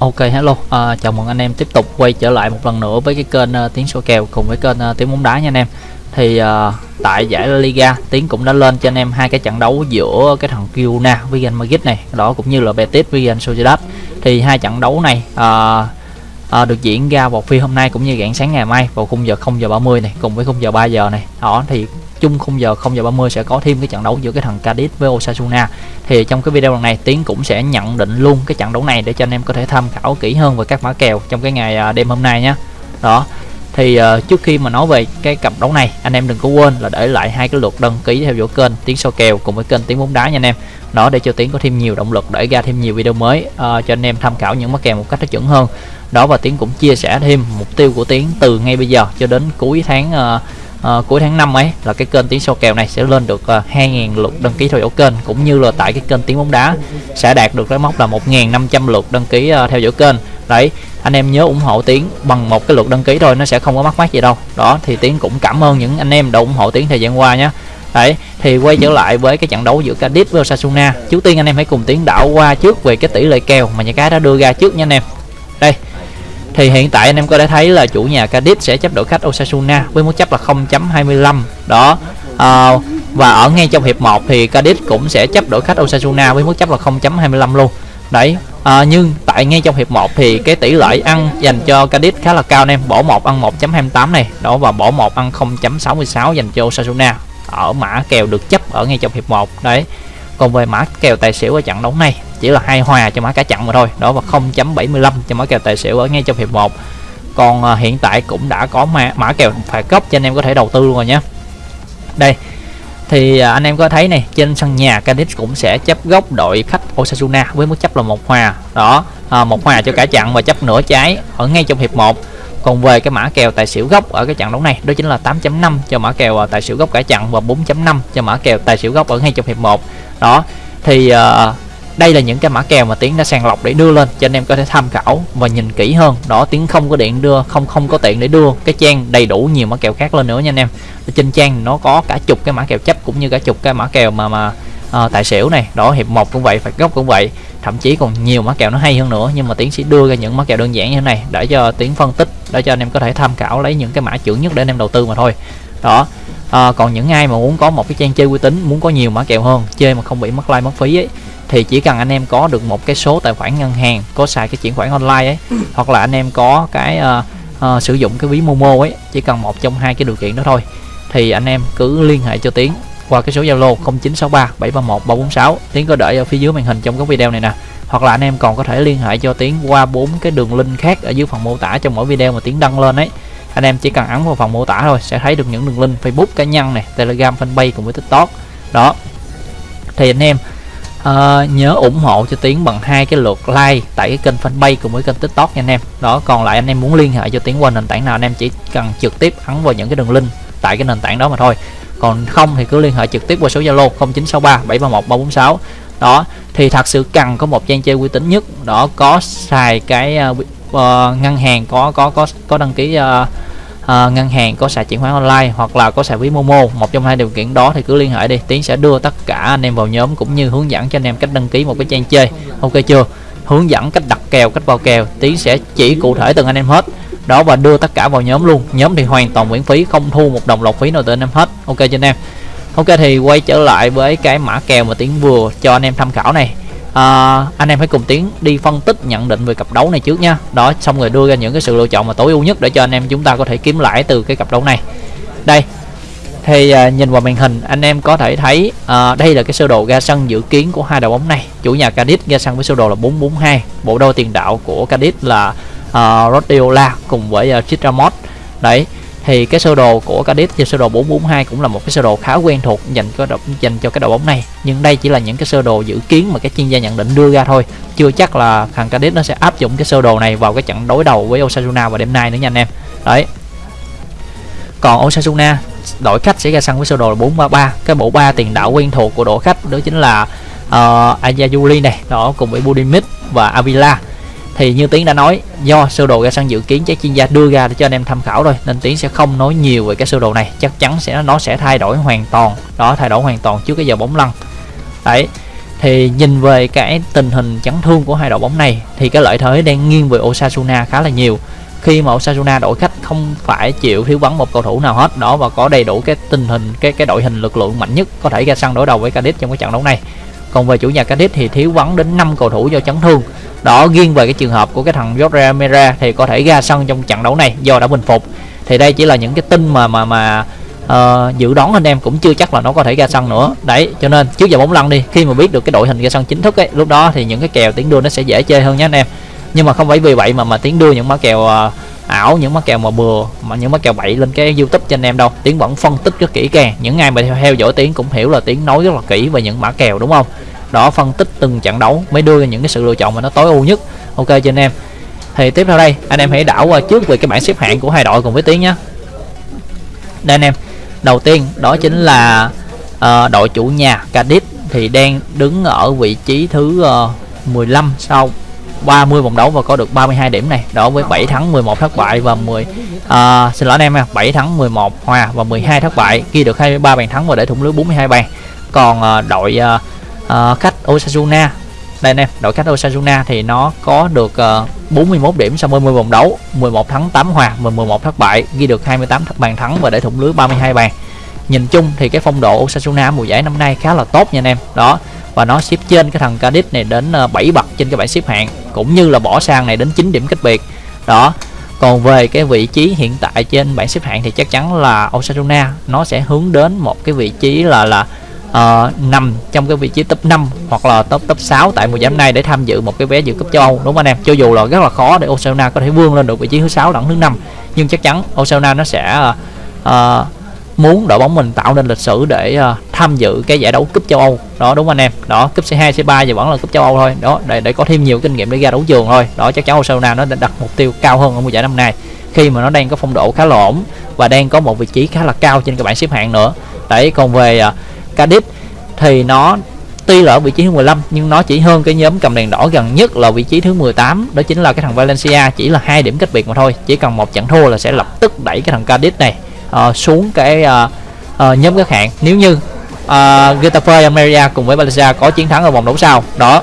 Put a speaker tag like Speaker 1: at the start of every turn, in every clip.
Speaker 1: Ok hello, à, chào mừng anh em tiếp tục quay trở lại một lần nữa với cái kênh uh, Tiếng số kèo cùng với kênh uh, Tiếng bóng đá nha anh em. Thì uh, tại giải La Liga tiếng cũng đã lên cho anh em hai cái trận đấu giữa cái thằng Girona với Real Madrid này, đó cũng như là Betis với Real Sociedad. Thì hai trận đấu này uh, uh, được diễn ra vào phiên hôm nay cũng như rạng sáng ngày mai vào khung giờ 0 giờ 30 này cùng với khung giờ 3 giờ này. Đó thì chung khung giờ 0 giờ 30 sẽ có thêm cái trận đấu giữa cái thằng Cadiz với Osasuna. Thì trong cái video lần này Tiến cũng sẽ nhận định luôn cái trận đấu này để cho anh em có thể tham khảo kỹ hơn về các mã kèo trong cái ngày à, đêm hôm nay nhé đó. Thì uh, trước khi mà nói về cái cặp đấu này anh em đừng có quên là để lại hai cái lượt đăng ký theo dõi kênh tiếng so kèo cùng với kênh tiếng bóng đá nha anh em. Đó để cho tiến có thêm nhiều động lực để ra thêm nhiều video mới uh, cho anh em tham khảo những mã kèo một cách nó chuẩn hơn. Đó và tiến cũng chia sẻ thêm mục tiêu của tiến từ ngay bây giờ cho đến cuối tháng uh, uh, cuối tháng 5 ấy là cái kênh tiếng sâu kèo này sẽ lên được ờ, uh, 2.000 lượt đăng ký theo dõi kênh cũng như là tại cái kênh tiếng bóng đá sẽ đạt được cái mốc là 1.500 lượt đăng ký uh, theo dõi kênh. Đấy anh em nhớ ủng hộ tiến bằng một cái lượt đăng ký thôi nó sẽ không có mắc mát gì đâu. Đó thì tiến cũng cảm ơn những anh em đã ủng hộ tiến thời gian qua nhé đấy thì quay trở lại với cái trận đấu giữa Cadiz với Osasuna. Trước tiên anh em hãy cùng tiến đảo qua trước về cái tỷ lệ kèo mà nhà cái đã đưa ra trước nha anh em. Đây thì hiện tại anh em có thể thấy là chủ nhà Cadiz sẽ chấp đội khách Osasuna với mức chấp là 0.25 đó à, và ở ngay trong hiệp 1 thì Cadiz cũng sẽ chấp đội khách Osasuna với mức chấp là 0.25 luôn. Đấy à, nhưng tại ngay trong hiệp 1 thì cái tỷ lệ ăn dành cho Cadiz khá là cao anh em. Bỏ một ăn 1.28 này đó và bỏ một ăn 0.66 dành cho Osasuna. Ở mã kèo được chấp ở ngay trong hiệp 1 đấy. Còn về mã kèo tài xỉu ở trận đấu này chỉ là hai hòa cho mã cá chặn mà thôi. Đó và 0.75 cho mã kèo tài xỉu ở ngay trong hiệp 1 còn à, hiện tại cũng đã có mã, mã kèo phạt góc cho anh em có thể đầu tư luôn rồi nhé. Đây thì à, anh em có thấy này trên sân nhà Cadiz cũng sẽ chấp góc đội khách Osasuna với mức chấp là một hòa. Đó à, một hòa cho cả chặn và chấp nửa trái ở ngay trong hiệp 1 còn về cái mã kèo tài xỉu gốc ở cái trận đấu này đó chính là 8.5 cho mã kèo à, tài xỉu gốc cả chặn và 4.5 cho mã kèo tài xỉu gốc ở ngay trong hiệp 1 đó thì uh, đây là những cái mã kèo mà tiến đã sàng lọc để đưa lên cho anh em có thể tham khảo và nhìn kỹ hơn. Đó tiến không có điện đưa không không có tiện để đưa cái trang đầy đủ nhiều mã kèo khác lên nữa nha anh em. Trên trang nó có cả chục cái mã kèo chấp cũng như cả chục cái mã kèo mà mà uh, tài xỉu này. Đó hiệp một cũng vậy phạt góc cũng vậy. Thậm chí còn nhiều mã kèo nó hay hơn nữa nhưng mà tiến sẽ đưa ra những mã kèo đơn giản như thế này để cho tiến phân tích để cho anh em có thể tham khảo lấy những cái mã chuẩn nhất để anh em đầu tư mà thôi. Đó à, còn những ai mà muốn có một cái trang chơi uy tín muốn có nhiều mã kèo hơn chơi mà không bị mất like mất phí ấy thì chỉ cần anh em có được một cái số tài khoản ngân hàng có xài cái chuyển khoản online ấy hoặc là anh em có cái uh, uh, sử dụng cái ví Momo ấy chỉ cần một trong hai cái điều kiện đó thôi thì anh em cứ liên hệ cho Tiến qua cái số Zalo 0963 731 346 Tiến có để ở phía dưới màn hình trong cái video này nè hoặc là anh em còn có thể liên hệ cho Tiến qua bốn cái đường link khác ở dưới phần mô tả trong mỗi video mà Tiến đăng lên ấy. Anh em chỉ cần ấn vào phần mô tả thôi sẽ thấy được những đường link Facebook cá nhân này Telegram fanpage cùng với TikTok. Đó. Thì anh em uh, nhớ ủng hộ cho Tiến bằng hai cái lượt like tại cái kênh fanpage cùng với kênh tiktok nha anh em. Đó còn lại anh em muốn liên hệ cho Tiến qua nền tảng nào anh em chỉ cần trực tiếp ấn vào những cái đường link tại cái nền tảng đó mà thôi. Còn không thì cứ liên hệ trực tiếp qua số Zalo 0963 731 346 đó thì thật sự cần có một trang chơi uy tín nhất. Đó có xài cái uh, uh, ngân hàng có có có có đăng ký uh, Ờ, ngân hàng có xài chuyển khoản online hoặc là có xài ví Momo, một trong hai điều kiện đó thì cứ liên hệ đi. Tiến sẽ đưa tất cả anh em vào nhóm cũng như hướng dẫn cho anh em cách đăng ký một cái trang chơi. Ok chưa? Hướng dẫn cách đặt kèo, cách vào kèo. Tiến sẽ chỉ cụ thể từng anh em hết. Đó, và đưa tất cả vào nhóm luôn. Nhóm thì hoàn toàn miễn phí, không thu một đồng lọc phí nào từ anh em hết. Ok cho anh em? Ok thì quay trở lại với cái mã kèo mà Tiến vừa cho anh em tham khảo này à, anh em hãy cùng tiến đi phân tích nhận định về cặp đấu này trước nha. Đó xong rồi đưa ra những cái sự lựa chọn mà tối ưu nhất để cho anh em chúng ta có thể kiếm lãi từ cái cặp đấu này. Đây thì à, nhìn vào màn hình anh em có thể thấy à, đây là cái sơ đồ ra sân dự kiến của hai đội bóng này. Chủ nhà Cadiz ra sân với sơ đồ là 442 bộ đôi tiền đạo của Cadiz là à, Rodiola cùng với à, uh, Chitramot đấy thì cái sơ đồ của Cadiz trên sơ đồ 442 cũng là một cái sơ đồ khá quen thuộc dành cho đội, dành cho cái đội bóng này. Nhưng đây chỉ là những cái sơ đồ dự kiến mà các chuyên gia nhận định đưa ra thôi. Chưa chắc là thằng Cadiz nó sẽ áp dụng cái sơ đồ này vào cái trận đối đầu với Osasuna vào đêm nay nữa nha anh em. Đấy. Còn Osasuna đội khách sẽ ra sân với sơ đồ là 433 cái bộ ba tiền đạo quen thuộc của đội khách đó chính là ờ, uh, Ayayuli này đó cùng với Budimit và Avila thì như tiến đã nói, do sơ đồ ra sân dự kiến các chuyên gia đưa ra để cho anh em tham khảo rồi nên tiến sẽ không nói nhiều về cái sơ đồ này. Chắc chắn sẽ, nó sẽ thay đổi hoàn toàn. Đó, thay đổi hoàn toàn trước cái giờ bóng lăn. Đấy. Thì nhìn về cái tình hình chấn thương của hai đội bóng này, thì cái lợi thế đang nghiêng về Osasuna khá là nhiều. Khi mà Osasuna đội khách không phải chịu thiếu vắng một cầu thủ nào hết. Đó, và có đầy đủ cái tình hình, cái cái đội hình lực lượng mạnh nhất có thể ra sân đối đầu với Cadiz trong cái trận đấu này còn về chủ nhà Cadiz thì thiếu vắng đến 5 cầu thủ do chấn thương. Đó riêng về cái trường hợp của cái thằng Jorge Mera thì có thể ra sân trong trận đấu này do đã bình phục. Thì đây chỉ là những cái tin mà mà mà uh, dự đoán anh em cũng chưa chắc là nó có thể ra sân nữa. Đấy cho nên trước giờ bóng lăn đi khi mà biết được cái đội hình ra sân chính thức ấy lúc đó thì những cái kèo tiến đua nó sẽ dễ chơi hơn nhé anh em. Nhưng mà không phải vì vậy mà mà tiến đua những mã kèo uh, ảo những mắc kèo mà bừa mà những mắc kèo bậy lên cái youtube cho anh em đâu. Tiến vẫn phân tích rất kỹ càng. Những ai mà theo dõi tiến cũng hiểu là tiến nói rất là kỹ về những mã kèo đúng không? Đó phân tích từng trận đấu mới đưa ra những cái sự lựa chọn mà nó tối ưu nhất. Ok cho anh em. Thì tiếp theo đây anh em hãy đảo qua trước về cái bảng xếp hạng của hai đội cùng với tiến nhé. Đây anh em đầu tiên đó chính là uh, đội chủ nhà Cadiz thì đang đứng ở vị trí thứ ờ, uh, 15 sau 30 vòng đấu và có được 32 điểm này. Đó với 7 thắng 11 thất bại và 10 à, xin lỗi anh em nha 7 thắng 11 hòa và 12 thất bại ghi được 23 bàn thắng và để thủng lưới 42 bàn. Còn à, đội à, à, khách Osasuna đây anh em đội khách Osasuna thì nó có được à, uh, 41 điểm sau 30 vòng đấu 11 thắng 8 hòa và 11 thất bại ghi được 28 bàn thắng và để thủng lưới 32 bàn nhìn chung thì cái phong độ Osasuna mùa giải năm nay khá là tốt nha anh em. Đó và nó xếp trên cái thằng Cadiz này đến ờ, 7 bậc trên cái bảng xếp hạng cũng như là bỏ sang này đến 9 điểm cách biệt. Đó còn về cái vị trí hiện tại trên bảng xếp hạng thì chắc chắn là Osasuna nó sẽ hướng đến một cái vị trí là là uh, nằm trong cái vị trí top 5 hoặc là top top 6 tại mùa giải này để tham dự một cái vé dự cúp châu Âu đúng không anh em? Cho dù là rất là khó để Osasuna có thể vươn lên được vị trí thứ sáu lẫn thứ năm nhưng chắc chắn Osasuna nó sẽ uh, muốn đội bóng mình tạo nên lịch sử để uh, tham dự cái giải đấu cúp châu Âu. Đó đúng anh em? Đó cúp C2 C3 thì vẫn là cúp châu Âu thôi. Đó để để có thêm nhiều kinh nghiệm để ra đấu trường thôi. Đó chắc chắn Barcelona nó đặt mục tiêu cao hơn ở mùa giải năm nay. Khi mà nó đang có phong độ khá là ổn và đang có một vị trí khá là cao trên cái bảng xếp hạng nữa. Đấy còn về ờ, uh, Cadiz thì nó tuy là ở vị trí thứ 15 nhưng nó chỉ hơn cái nhóm cầm đèn đỏ gần nhất là vị trí thứ 18 đó chính là cái thằng Valencia chỉ là hai điểm cách biệt mà thôi. Chỉ cần một trận thua là sẽ lập tức đẩy cái thằng Cadiz này uh, xuống cái uh, uh, nhóm các hạng. Nếu như uh, Getafe Almeria cùng với Valencia có chiến thắng ở vòng đấu sau đó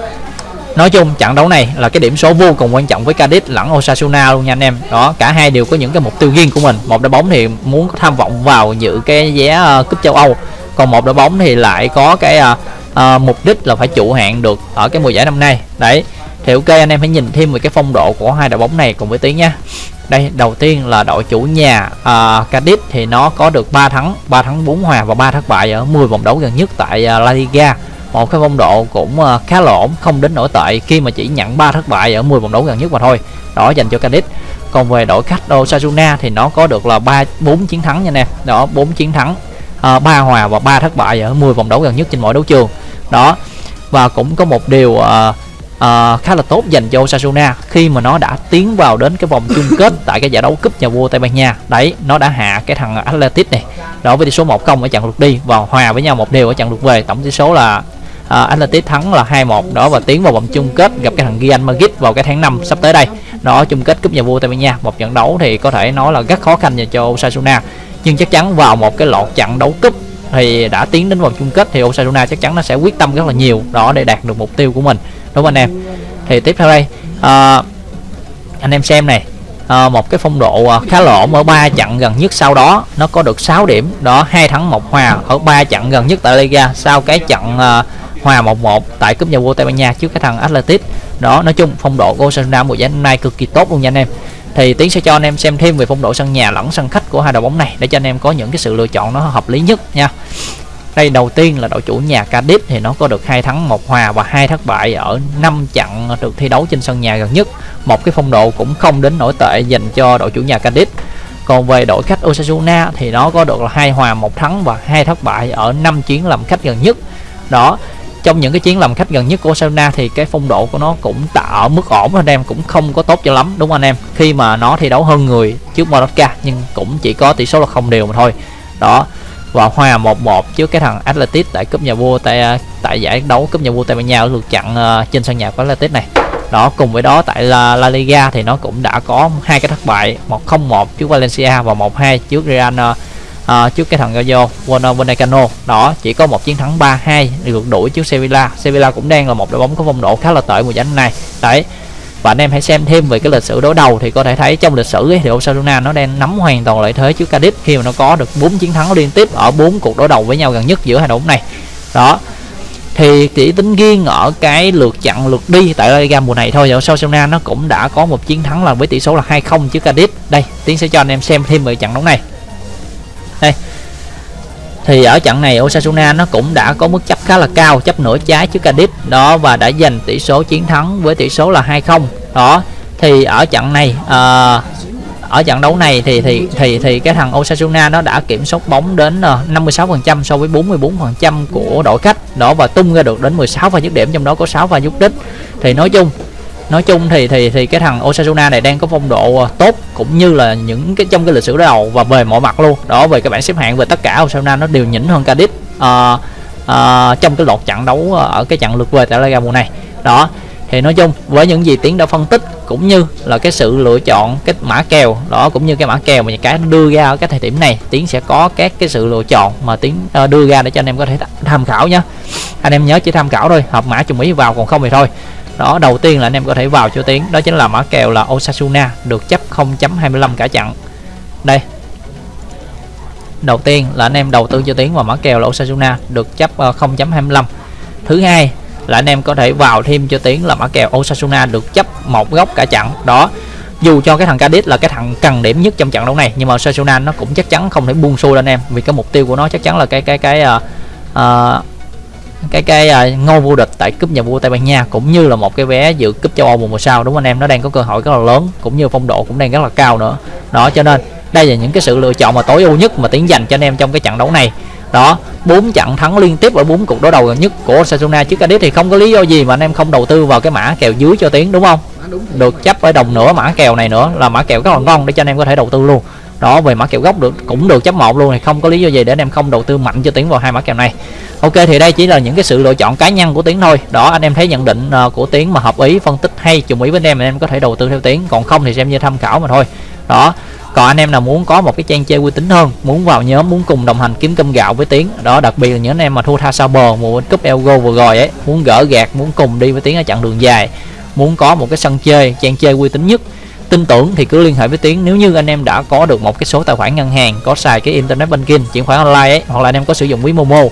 Speaker 1: nói chung trận đấu này là cái điểm số vô cùng quan trọng với Cadiz lẫn Osasuna luôn nha anh em. Đó cả hai đều có những cái mục tiêu riêng của mình. Một đội bóng thì muốn tham vọng vào dự cái vé uh, cúp châu Âu còn một đội bóng thì lại có cái uh, uh, mục đích là phải trụ hạng được ở cái mùa giải năm nay. Đấy thì ok anh em hãy nhìn thêm về cái phong độ của hai đội bóng này cùng với tiếng nha. Đây đầu tiên là đội chủ nhà uh, Cadiz thì nó có được 3 thắng 3 thắng 4 hòa và 3 thất bại ở 10 vòng đấu gần nhất tại uh, La Liga. Một cái phong độ cũng uh, khá là ổn không đến nổi tệ khi mà chỉ nhận 3 thất bại ở 10 vòng đấu gần nhất mà thôi. Đó dành cho Cadiz. Còn về đội khách Osasuna thì nó có được là ba bốn chiến thắng nha anh em. Đó 4 chiến thắng uh, 3 hòa và 3 thất bại ở 10 vòng đấu gần nhất trên mỗi đấu trường. Đó và cũng có một điều uh, uh, khá là tốt dành cho Osasuna khi mà nó đã tiến vào đến cái vòng chung kết tại cái giải đấu cúp nhà vua Tây Ban Nha. Đấy nó đã hạ cái thằng Atletic này. Đó với tỷ số 1-0 ở trận lượt đi và hòa với nhau một đều ở trận lượt về. Tổng tỷ số là ờ, uh, Atletic thắng là 2-1 đó và tiến vào vòng chung kết gặp cái thằng Real Madrid vào cái tháng 5 sắp tới đây. Đó chung kết cúp nhà vua Tây Ban Nha. Một trận đấu thì có thể nói là rất khó khăn dành cho Osasuna. Nhưng chắc chắn vào một cái loạt trận đấu cúp thì đã tiến đến vòng chung kết thì Osasuna chắc chắn nó sẽ quyết tâm rất là nhiều. Đó để đạt được mục tiêu của mình đúng không anh em. Thì tiếp theo đây à, anh em xem này. À, một cái phong độ ờ, khá là ổn ở ba trận gần nhất sau đó. Nó có được 6 điểm. Đó hai thắng một hòa. Ở ba trận gần nhất tại Liga sau cái trận à, hòa 1-1 tại cúp nhà vua Tây Ban Nha trước cái thằng Atletic đó nói chung phong độ của Osasuna mùa giải năm nay cực kỳ tốt luôn nha anh em. Thì tiến sẽ cho anh em xem thêm về phong độ sân nhà lẫn sân khách của hai đội bóng này để cho anh em có những cái sự lựa chọn nó hợp lý nhất nha đây đầu tiên là đội chủ nhà Cadiz thì nó có được hai thắng một hòa và hai thất bại ở năm trận được thi đấu trên sân nhà gần nhất. Một cái phong độ cũng không đến nổi tệ dành cho đội chủ nhà Cadiz còn về đội khách Osasuna thì nó có được là hai hòa một thắng và hai thất bại ở năm chuyến làm khách gần nhất. Đó, trong những cái chuyến làm khách gần nhất của Osasuna thì cái phong độ của nó cũng tạo ở mức ổn anh em cũng không có tốt cho lắm, đúng không anh em? Khi mà nó thi đấu hơn người trước Mallorca nhưng cũng chỉ có tỷ số là không đều mà thôi. Đó và hòa 1-1 trước cái thằng Atletic tại cúp nhà vua tại à, tại giải đấu cúp nhà vua Tây Ban Nha được chặn uh, trên sân nhà của Atletic này. Đó cùng với đó tại La, La Liga thì nó cũng đã có hai cái thất bại 1-0-1 trước Valencia và 1-2 trước Real uh, à, trước cái thằng Gallo Vallecano. Đó chỉ có một chiến thắng 3-2 được đuổi trước Sevilla. Sevilla cũng đang là một đội bóng có phong độ khá là tệ mùa giải này đấy và anh em hãy xem thêm về cái lịch sử đối đầu thì có thể thấy trong lịch sử ấy, thì Osasuna nó đang nắm hoàn toàn lợi thế trước Cadiz khi mà nó có được 4 chiến thắng liên tiếp ở bốn cuộc đối đầu với nhau gần nhất giữa hai đội bóng này. Đó. Thì chỉ tính riêng ở cái lượt chặn lượt đi tại La Liga mùa này thôi Osasuna nó cũng đã có một chiến thắng là với tỷ số là 2-0 trước Cadiz đây tiến sẽ cho anh em xem thêm về trận đấu này. Đây thì ở trận này Osasuna nó cũng đã có mức chấp khá là cao chấp nửa trái trước Cadiz đó và đã giành tỷ số chiến thắng với tỷ số là 2-0 đó thì ở trận này uh, ở trận đấu này thì thì thì thì cái thằng Osasuna nó đã kiểm soát bóng đến ờ, 56% so với 44% của đội khách. Đó và tung ra được đến 16 pha dứt điểm trong đó có 6 pha dứt đích. Thì nói chung nói chung thì thì thì cái thằng Osasuna này đang có phong độ ờ, tốt cũng như là những cái trong cái lịch sử đầu và về mọi mặt luôn. Đó về cái bảng xếp hạng về tất cả Osasuna nó đều nhỉnh hơn Cadiz uh, uh, trong cái loạt trận đấu ở cái trận lượt về tại La Liga mùa này. Đó thì nói chung với những gì tiến đã phân tích cũng như là cái sự lựa chọn cái mã kèo đó cũng như cái mã kèo mà cái đưa ra ở cái thời điểm này tiến sẽ có các cái sự lựa chọn mà tiến uh, đưa ra để cho anh em có thể tham khảo nhé anh em nhớ chỉ tham khảo thôi hợp mã chung ý vào còn không thì thôi đó đầu tiên là anh em có thể vào cho tiến đó chính là mã kèo là Osasuna được chấp 0.25 cả chặn. Đây. Đầu tiên là anh em đầu tư cho tiến vào mã kèo là Osasuna được chấp ờ, 0.25 thứ hai là anh em có thể vào thêm cho tiến là mã kèo Osasuna được chấp một góc cả chặn. Đó dù cho cái thằng Cadiz là cái thằng cần điểm nhất trong trận đấu này nhưng mà Osasuna nó cũng chắc chắn không thể buông xuôi lên em vì cái mục tiêu của nó chắc chắn là cái cái cái uh, uh, cái cái uh, ngôi vô địch tại cúp nhà vua Tây Ban Nha cũng như là một cái vé dự cúp châu Âu mùa một sau đúng không anh em? Nó đang có cơ hội rất là lớn cũng như phong độ cũng đang rất là cao nữa. Đó cho nên đây là những cái sự lựa chọn mà tối ưu nhất mà tiến dành cho anh em trong cái trận đấu này. Đó bốn trận thắng liên tiếp ở bốn cuộc đối đầu gần nhất của Osasuna. Trước Cadiz thì không có lý do gì mà anh em không đầu tư vào cái mã kèo dưới cho tiến đúng không? Được chấp ở đồng nữa mã kèo này nữa là mã kèo rất là ngon để cho anh em có thể đầu tư luôn đó, về mã kèo gốc được, cũng được chấp một luôn này, không có lý do gì để anh em không đầu tư mạnh cho tiến vào hai mã kèo này. Ok, thì đây chỉ là những cái sự lựa chọn cá nhân của tiến thôi. Đó, anh em thấy nhận định ờ, của tiến mà hợp ý, phân tích hay chung ý với anh em anh em có thể đầu tư theo tiến còn không thì xem như tham khảo mà thôi. Đó, còn anh em nào muốn có một cái trang chơi uy tín hơn, muốn vào nhóm, muốn cùng đồng hành kiếm cơm gạo với tiến đó, đặc biệt là những anh em mà thua tha sao bờ, mùa cúp elgo vừa rồi ấy, muốn gỡ gạt, muốn cùng đi với tiến ở chặng đường dài, muốn có một cái sân chơi, trang chơi uy tín nhất tin tưởng thì cứ liên hệ với tiến. Nếu như anh em đã có được một cái số tài khoản ngân hàng có xài cái internet banking chuyển khoản online ấy hoặc là anh em có sử dụng ví momo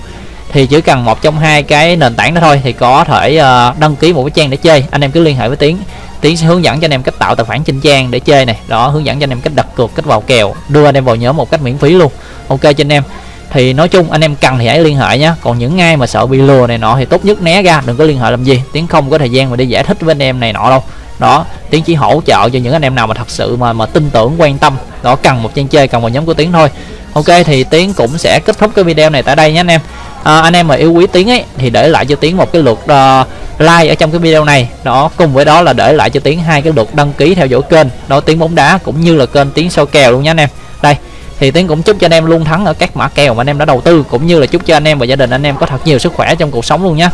Speaker 1: thì chỉ cần một trong hai cái nền tảng đó thôi thì có thể uh, đăng ký một cái trang để chơi. Anh em cứ liên hệ với tiến. Tiến sẽ hướng dẫn cho anh em cách tạo tài khoản trên trang để chơi này. Đó hướng dẫn cho anh em cách đặt cược cách vào kèo đưa anh em vào nhóm một cách miễn phí luôn. Ok cho anh em. Thì nói chung anh em cần thì hãy liên hệ nhé còn những ai mà sợ bị lừa này nọ thì tốt nhất né ra đừng có liên hệ làm gì. Tiến không có thời gian mà đi giải thích với anh em này nọ đâu đó tiến chỉ hỗ trợ cho những anh em nào mà thật sự mà mà tin tưởng quan tâm. Đó cần một trang chơi cần một nhóm của tiến thôi. Ok thì tiến cũng sẽ kết thúc cái video này tại đây nhé anh em. À, anh em mà yêu quý tiến ấy thì để lại cho tiến một cái lượt uh, like ở trong cái video này. Đó cùng với đó là để lại cho tiến hai cái lượt đăng ký theo dõi kênh. Đó tiến bóng đá cũng như là kênh tiến soi kèo luôn nhé anh em. Đây thì tiến cũng chúc cho anh em luôn thắng ở các mã kèo mà anh em đã đầu tư cũng như là chúc cho anh em và gia đình anh em có thật nhiều sức khỏe trong cuộc sống luôn nhé.